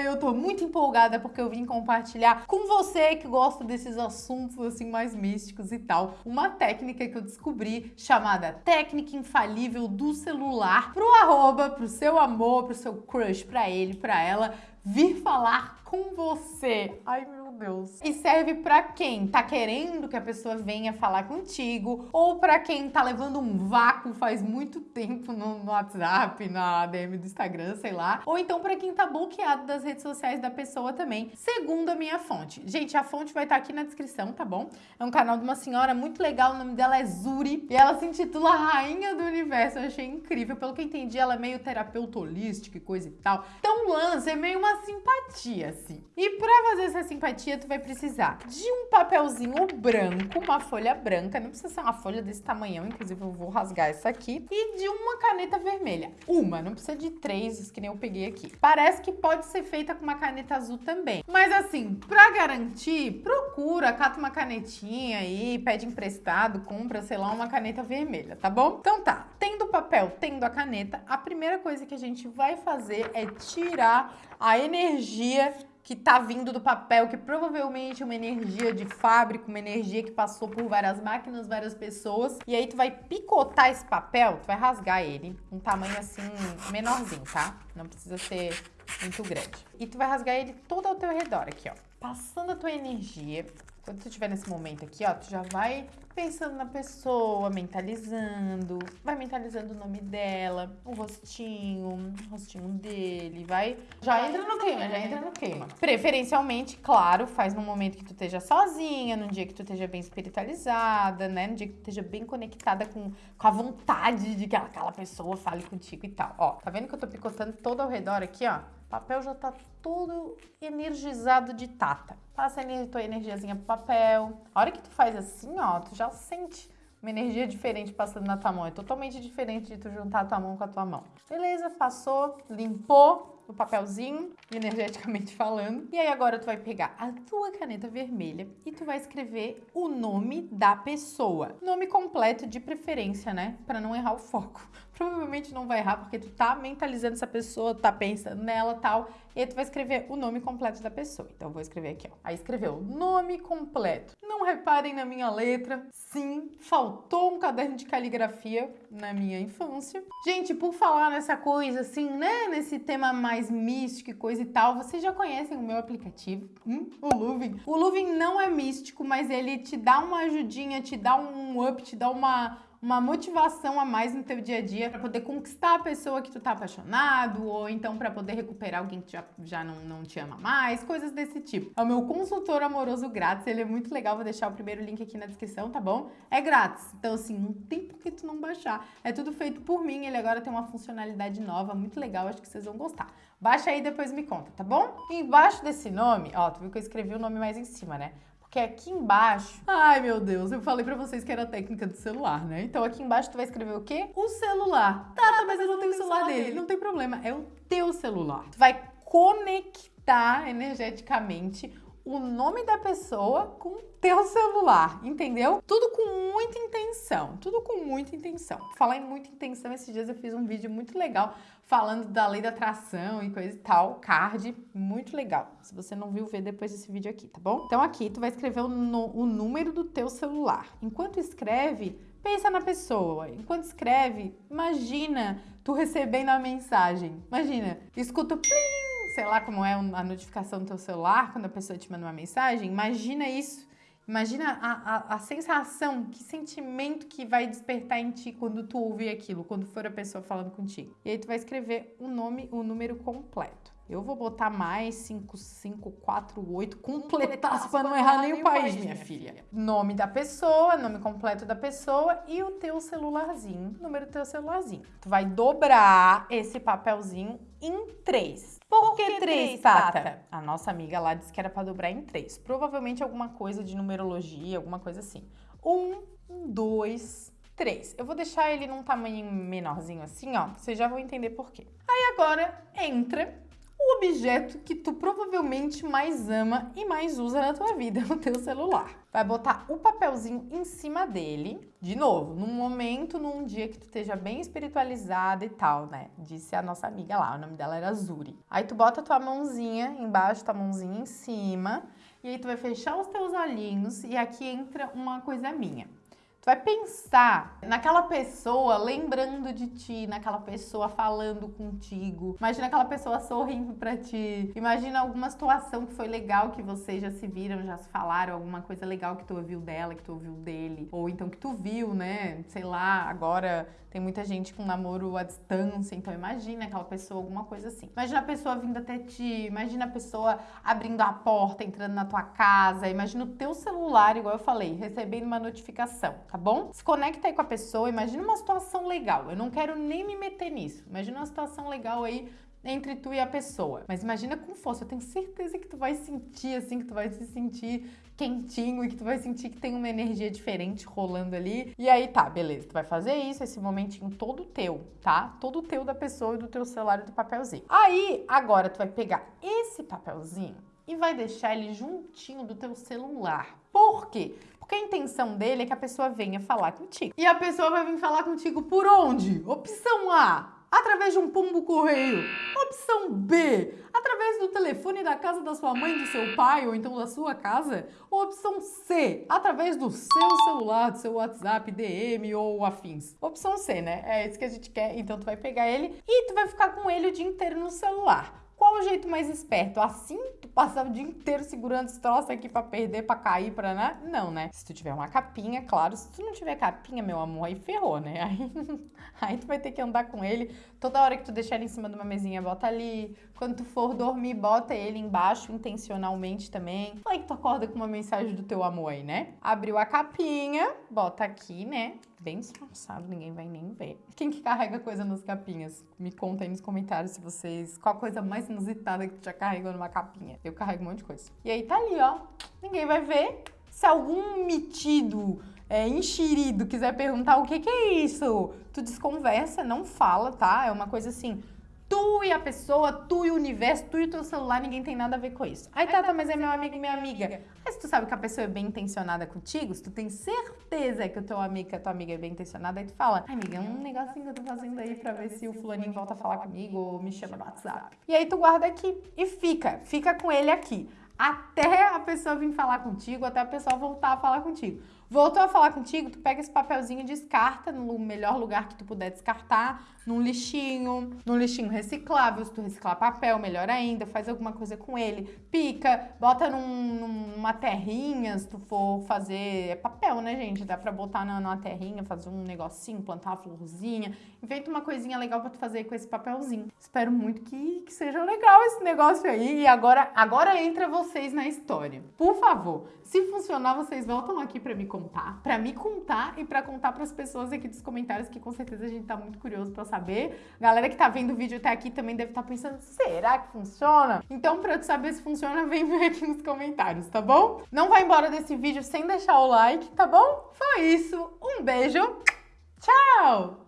e eu tô muito empolgada porque eu vim compartilhar com você que gosta desses assuntos assim mais místicos e tal, uma técnica que eu descobri chamada técnica infalível do celular pro arroba, pro seu amor, pro seu crush, pra ele, pra ela vir falar com você. Ai, meu Deus. E serve para quem tá querendo que a pessoa venha falar contigo ou para quem tá levando um vácuo faz muito tempo no, no WhatsApp, na DM do Instagram, sei lá. Ou então para quem tá bloqueado das redes sociais da pessoa também, segundo a minha fonte. Gente, a fonte vai estar tá aqui na descrição, tá bom? É um canal de uma senhora muito legal, o nome dela é Zuri e ela se intitula Rainha do Universo. Eu achei incrível. Pelo que entendi, ela é meio terapeuta holística e coisa e tal. Então o lance é meio uma simpatia, assim. E pra fazer essa simpatia, tu vai precisar de um papelzinho branco, uma folha branca, não precisa ser uma folha desse tamanhão, inclusive eu vou rasgar essa aqui, e de uma caneta vermelha. Uma, não precisa de três, que nem eu peguei aqui. Parece que pode ser feita com uma caneta azul também. Mas assim, pra garantir, procura, cata uma canetinha aí, pede emprestado, compra, sei lá, uma caneta vermelha, tá bom? Então tá, tendo o papel, tendo a caneta, a primeira coisa que a gente vai fazer é tirar a energia que tá vindo do papel, que provavelmente é uma energia de fábrica, uma energia que passou por várias máquinas, várias pessoas. E aí tu vai picotar esse papel, tu vai rasgar ele, um tamanho assim menorzinho, tá? Não precisa ser muito grande. E tu vai rasgar ele todo ao teu redor aqui, ó. Passando a tua energia. Quando tu estiver nesse momento aqui, ó, tu já vai pensando na pessoa, mentalizando, vai mentalizando o nome dela, o rostinho, o rostinho dele, vai. Já entra no clima, já entra no clima. Preferencialmente, claro, faz no momento que tu esteja sozinha, num dia que tu esteja bem espiritualizada, né? No dia que tu esteja bem conectada com, com a vontade de que aquela pessoa fale contigo e tal. Ó, tá vendo que eu tô picotando todo ao redor aqui, ó? O papel já tá todo energizado de tata. Passa a tua energiazinha pro papel. A hora que tu faz assim, ó, tu já sente uma energia diferente passando na tua mão. É totalmente diferente de tu juntar a tua mão com a tua mão. Beleza, passou, limpou, no papelzinho, energeticamente falando. E aí agora tu vai pegar a tua caneta vermelha e tu vai escrever o nome da pessoa. Nome completo de preferência, né? Para não errar o foco. Provavelmente não vai errar porque tu tá mentalizando essa pessoa, tá pensando nela tal. E tu vai escrever o nome completo da pessoa. Então eu vou escrever aqui, ó. Aí escreveu nome completo. Não reparem na minha letra. Sim, faltou um caderno de caligrafia na minha infância. Gente, por falar nessa coisa assim, né? Nesse tema mais mais místico e coisa e tal, vocês já conhecem o meu aplicativo, hum? o Luvin. O Luvin não é místico, mas ele te dá uma ajudinha, te dá um up, te dá uma uma motivação a mais no teu dia a dia para poder conquistar a pessoa que tu tá apaixonado ou então para poder recuperar alguém que já, já não, não te ama mais, coisas desse tipo. É o meu consultor amoroso grátis, ele é muito legal, vou deixar o primeiro link aqui na descrição, tá bom? É grátis, então assim, não tem por que tu não baixar. É tudo feito por mim, ele agora tem uma funcionalidade nova, muito legal, acho que vocês vão gostar. Baixa aí e depois me conta, tá bom? E embaixo desse nome, ó, tu viu que eu escrevi o nome mais em cima, né? Porque aqui embaixo... Ai, meu Deus, eu falei pra vocês que era a técnica do celular, né? Então aqui embaixo tu vai escrever o quê? O celular. Tá, tá mas eu não tenho o celular dele. Não tem problema, é o teu celular. Tu vai conectar energeticamente o nome da pessoa com teu celular, entendeu? Tudo com muita intenção, tudo com muita intenção. Falar em muita intenção, esses dias eu fiz um vídeo muito legal falando da lei da atração e coisa e tal, card, muito legal. Se você não viu, vê depois desse vídeo aqui, tá bom? Então aqui tu vai escrever o, o número do teu celular. Enquanto escreve, pensa na pessoa. Enquanto escreve, imagina tu recebendo a mensagem. Imagina, escuta o plim, sei lá como é a notificação do teu celular quando a pessoa te manda uma mensagem, imagina isso. Imagina a, a, a, sensação, que sentimento que vai despertar em ti quando tu ouvir aquilo, quando for a pessoa falando contigo. E aí tu vai escrever o nome, o número completo. Eu vou botar mais 5548, completasse para não errar nem o país, minha filha. Nome da pessoa, nome completo da pessoa e o teu celularzinho, número do teu celularzinho. Tu vai dobrar esse papelzinho em três. Por, que, três, Tata? A nossa amiga lá disse que era para dobrar em três. Provavelmente alguma coisa de numerologia, alguma coisa assim. Um, dois, três. Eu vou deixar ele num tamanho menorzinho assim, ó. Vocês já vão entender por quê. Aí agora entra objeto que tu provavelmente mais ama e mais usa na tua vida, o teu celular. Vai botar o papelzinho em cima dele, de novo, num momento, num dia que tu esteja bem espiritualizada e tal, né? Disse a nossa amiga lá, o nome dela era Zuri. Aí tu bota tua mãozinha embaixo, tua mãozinha em cima, e aí tu vai fechar os teus olhinhos e aqui entra uma coisa minha vai pensar naquela pessoa lembrando de ti, naquela pessoa falando contigo. Imagina aquela pessoa sorrindo para ti. Imagina alguma situação que foi legal que vocês já se viram, já se falaram, alguma coisa legal que tu ouviu dela, que tu ouviu dele, ou então que tu viu, né? Sei lá, agora tem muita gente com namoro à distância, então imagina aquela pessoa, alguma coisa assim. Imagina a pessoa vindo até ti, imagina a pessoa abrindo a porta, entrando na tua casa, imagina o teu celular, igual eu falei, recebendo uma notificação, tá tá bom? Se conecta aí com a pessoa, imagina uma situação legal. Eu não quero nem me meter nisso. Imagina uma situação legal aí entre tu e a pessoa. Mas imagina com força, eu tenho certeza que tu vai sentir assim, que tu vai se sentir quentinho e que tu vai sentir que tem uma energia diferente rolando ali. E aí tá, beleza, tu vai fazer isso, esse momentinho todo teu, tá? Todo teu da pessoa e do teu celular e do papelzinho. Aí, agora tu vai pegar esse papelzinho e vai deixar ele juntinho do teu celular. Por quê? Porque a intenção dele é que a pessoa venha falar contigo. E a pessoa vai vir falar contigo por onde? Opção A, através de um pombo correio. Opção B, através do telefone da casa da sua mãe, do seu pai ou então da sua casa. Ou opção C, através do seu celular, do seu WhatsApp, DM ou afins. Opção C, né? É isso que a gente quer. Então tu vai pegar ele e tu vai ficar com ele o dia inteiro no celular. O jeito mais esperto? Assim, tu passar o dia inteiro segurando esse troço aqui pra perder, pra cair, pra né? Não, né? Se tu tiver uma capinha, claro. Se tu não tiver capinha, meu amor, aí ferrou, né? Aí, aí tu vai ter que andar com ele. Toda hora que tu deixar ele em cima de uma mesinha, bota ali. Quando tu for dormir, bota ele embaixo intencionalmente também. Aí que tu acorda com uma mensagem do teu amor aí, né? Abriu a capinha, bota aqui, né? Bem disfarçado, ninguém vai nem ver. Quem que carrega coisa nas capinhas? Me conta aí nos comentários se vocês... Qual a coisa mais inusitada que tu já carregou numa capinha? Eu carrego um monte de coisa. E aí tá ali, ó. Ninguém vai ver. Se algum metido, é, enxerido, quiser perguntar o que que é isso, tu desconversa, não fala, tá? É uma coisa assim tu e a pessoa, tu e o universo, tu e o teu celular, ninguém tem nada a ver com isso. Aí, tá, tá, mas é meu amigo e minha amiga. Mas se tu sabe que a pessoa é bem intencionada contigo, se tu tem certeza que o teu amigo, que a tua amiga é bem intencionada, aí tu fala, amiga, é um negocinho que eu tô fazendo aí pra ver se o fulaninho volta a falar comigo ou me chama no WhatsApp. E aí tu guarda aqui e fica, fica com ele aqui. Até a pessoa vir falar contigo, até a pessoa voltar a falar contigo. Voltou a falar contigo, tu pega esse papelzinho e descarta no melhor lugar que tu puder descartar, num lixinho, num lixinho reciclável, se tu reciclar papel, melhor ainda, faz alguma coisa com ele, pica, bota num, numa terrinha, se tu for fazer, é papel, né, gente? Dá pra botar na, numa terrinha, fazer um negocinho, plantar uma florzinha, inventa uma coisinha legal pra tu fazer com esse papelzinho. Espero muito que, que seja legal esse negócio aí e agora, agora entra vocês na história. Por favor, se funcionar, vocês voltam aqui pra me contar, para me contar e para contar para as pessoas aqui dos comentários que com certeza a gente tá muito curioso para saber. Galera que tá vendo o vídeo até aqui também deve estar tá pensando, será que funciona? Então, para tu saber se funciona, vem ver aqui nos comentários, tá bom? Não vai embora desse vídeo sem deixar o like, tá bom? Foi isso. Um beijo. Tchau!